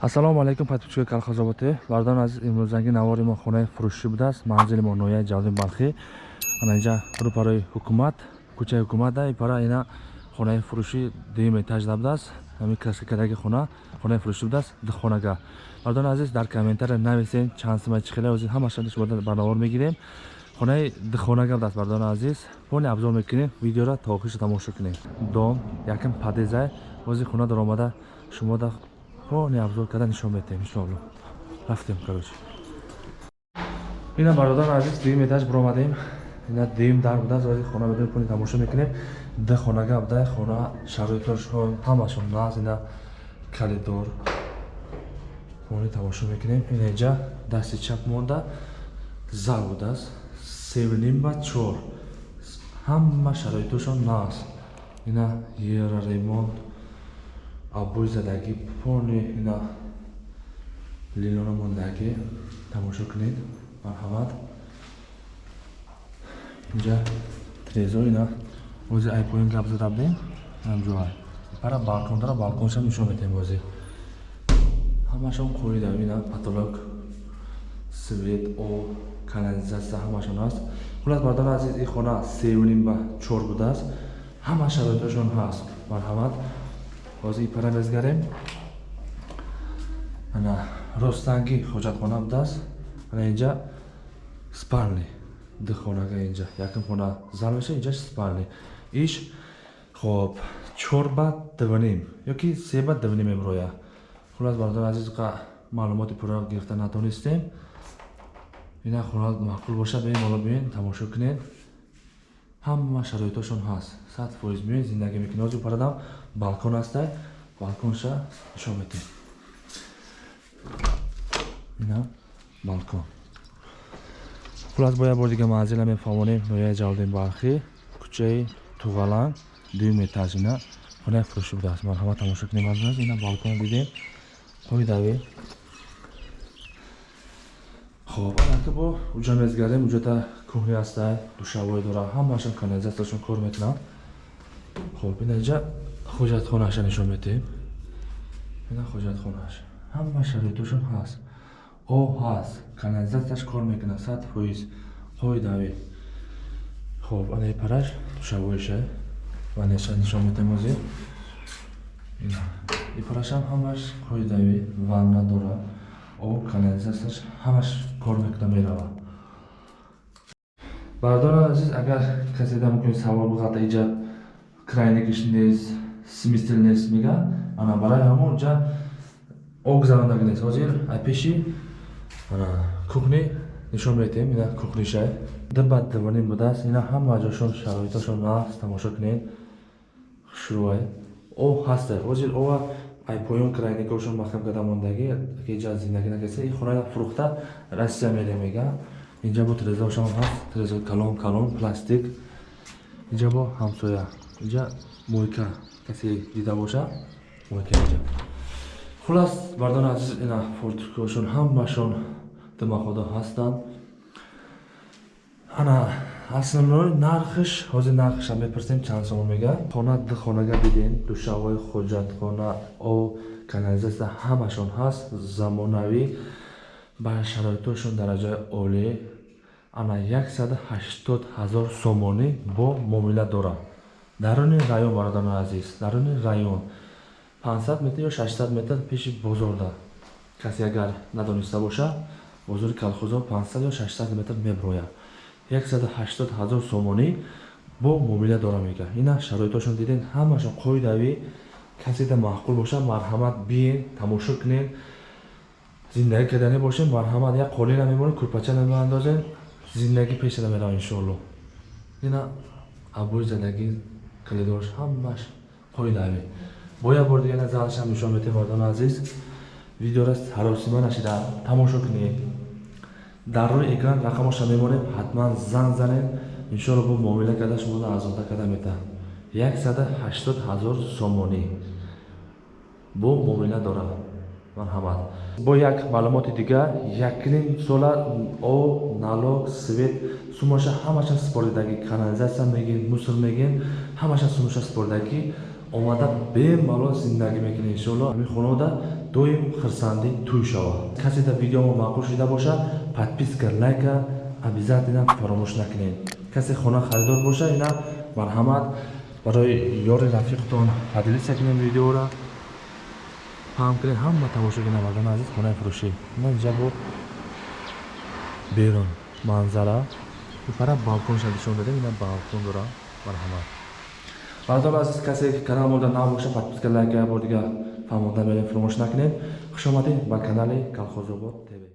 ассалому алайкум подписчикои калхозоботе бардони азиз имрӯзанги навори мо хонаи фурӯшӣ будааст. Манзили мо ноҳияи ҷалби балхӣ. Ана инҷа рӯпарои ҳукумат кӯчаи ҳукумата. Ипара ина хонаи фурӯшӣ дуюм этаж да будааст ҳами каскадаги хона хонаи фурӯшӣ будааст духхонага. Бардони азиз дар комментария нависен чанд симаи чихеле ози ҳамаша шумо барномор мегирем. Хонаи духхонага будааст бардони азиз. Пони абзор мекунем видеоро то охиша тамошо кунем. Дом якам падезай ози хона даромада шумо да пони абзор карда нишон метем иншоалло рафтем короче ина бародарон азиз дуюм этаж биромадем ина дуюм дар будааст ози хона медонем пони тамошо мекунем. Д хонага буда хона шароитошон ҳамашон наз ина калидор пони тамошо мекунем. Ина инҷа дасти чап монда. Зал будааст. Севнимба чор. Ҳама шароитошон наз. Ина ера ремонт аббои задагӣ пони ина лилона мондаги тамошо кунед. Марҳамат. Инҷа трезо ина. Бози айпоин гап зада будем ҳамҷоа пара балкон дара балконшам нишон метем бози ҳамашон қоида ина. Потолок свет об канализатсия ҳамашон аст. Хулас бардони азиз ин хона сеюним ба чор будааст. Ҳама шароиташон ҳаст. Марҳамат ҳозир ипара мезгарем ана ростанги хоҷатхона будааст ана инҷа спални ду хонага инҷа. Якм хона зал меша инҷа спални иш хоб чор ба дувним ёки се ба дувним меброя хулас бардон азиз ка маълумоти пурра гирифта натонистем. Ина хона маъқул боша беем ҳоло биёен тамошо кунед ҳама шароитошон ҳаст. Сад фоиз биёен зиндагӣ мекунед ҳозир парадам балкон ҳастай балконша нишон метем? Ина балкон. Хулас бо як бор дига манзила мефаҳмонем. Ноҳияи ҷалалдин балхӣ кӯчаи туғалан дуюм этаж ина хонаи фурӯшӣ будааст. Марҳамат тамошо кунем. Азиз ина балкон дидем. Қоидави хоб аки бо уҷа мезгарем уҷада кӯҳни ҳастай душавое дора ҳамаашон канализатсияшон кор мекунанд. Хоб ина инҷа хоҷатхонаша нишон метем ина хоҷатхонаш ҳама шароитошон ҳаст. Об ҳаст. Канализатсияш кор мекунад. Сад фоиз қоидави хоб ана ипараш душавоиша? Ванеша нишон метем озир ипарашам ҳамаш қоидави ванна дора об канализатсияш ҳамаш кор мекунад мерава. Бародарон азиз агар касе да мукуни савол буғата иҷа крайнигиш нест смисл нест мега ана барои ҳамон ҷа ог зарондаги нест ҳозир ай пеши ана кухни нишон метем ина кухнишай дба дивонин будааст ина ҳама ҷошон шароиташон аст тамошо кунед. Хушрӯай о ҳаста ҳозир ова ай поён крайникошон махкам карда мондаги ҷа зиндаги накаста ин хона фурӯхта россия мерем мега. Инҷа бо трезаошам ҳаст. Треза калон калон пластик. Инҷа бо ҳамсоя. Инҷа мойка. Касе дида боша муайкаҷа хулас бардон азиз ина фортикошон ҳамашон димаходо ҳастанд. Ана основной нархш ҳозир нархша мепурсем чанд сомон мега? Хона ду хонага биден душавои хоҷатхона о канализатсия ҳамашон ҳаст замонавӣ. Ба шароитошон дараҷаи олӣ ана 180 ҳазор сомонӣ бо муомила дорад даруни район бародарони азиз даруни район. 500 метр ё 600 метр пеши бозорда касе агар надониста боша бозори калхозо 500 ё 600 метр меброяд 180 ҳазор сомонӣ бо муомила дора мега ина шароитошон диден ҳамашон қоидави каседа маъқул боша марҳамат биен тамошо кунен зиндагӣ кардани бошем марҳамат як қолина мемонем курпача намеандозем зиндагӣ пешада мерава иншоалло ина абои задагӣ калидорш ҳамаш қоидави бо як бор дигар залшам нишон метем мардони азиз. Видеоро ҳаросима нашида. Тамошо кунед дар рӯи экран рақамоша мемонем ҳатман занг занед. Иншоалло бо муомила карда шуморо арзонтар карда метаҳам яксада ҳаштод ҳазор сомонӣ бо муомила дорад. Марҳамат. Бо як маълумоти дигар якним сола об налог свет сумаша ҳамаша супордидагӣ канализатсия мегин мусор мегин ҳамаша сумаша супордагӣ омада бемалол зиндагӣ мекунед иншоалло ҳамин хонавода доим хирсандӣ тӯй шавад. Касе дар видеомо маъқул шуда бошад подписка лайка обязательно фаромӯш накунед. Касе хона харидор бошад ина марҳамат. Барои ёри рафиқтон поделиться кунед видеоро. Паҳм кунед ҳама тамошо кунед мардони азиз хонаи фурӯшӣ. Ина инҷа бо берун манзара. Ипара балконша нишон дадем ина балкон дора. Марҳамат мардони азиз касе канал мода набошад подписка лайка бор дигар фаҳмонда мерем фаромӯш накунед хушомадед ба канали колхозобод тв